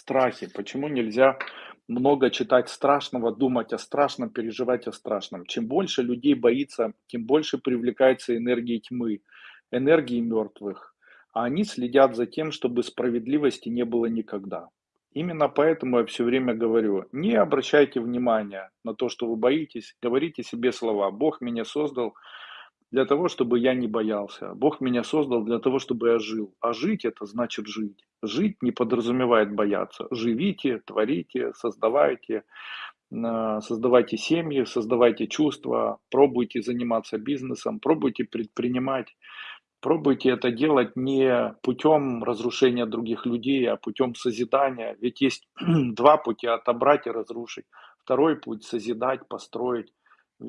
Страхи. Почему нельзя много читать страшного, думать о страшном, переживать о страшном? Чем больше людей боится, тем больше привлекается энергии тьмы, энергии мертвых. А они следят за тем, чтобы справедливости не было никогда. Именно поэтому я все время говорю, не обращайте внимания на то, что вы боитесь, говорите себе слова. Бог меня создал для того, чтобы я не боялся. Бог меня создал для того, чтобы я жил. А жить это значит жить. Жить не подразумевает бояться. Живите, творите, создавайте, э, создавайте семьи, создавайте чувства, пробуйте заниматься бизнесом, пробуйте предпринимать. Пробуйте это делать не путем разрушения других людей, а путем созидания. Ведь есть два пути– отобрать и разрушить. Второй путь– созидать, построить.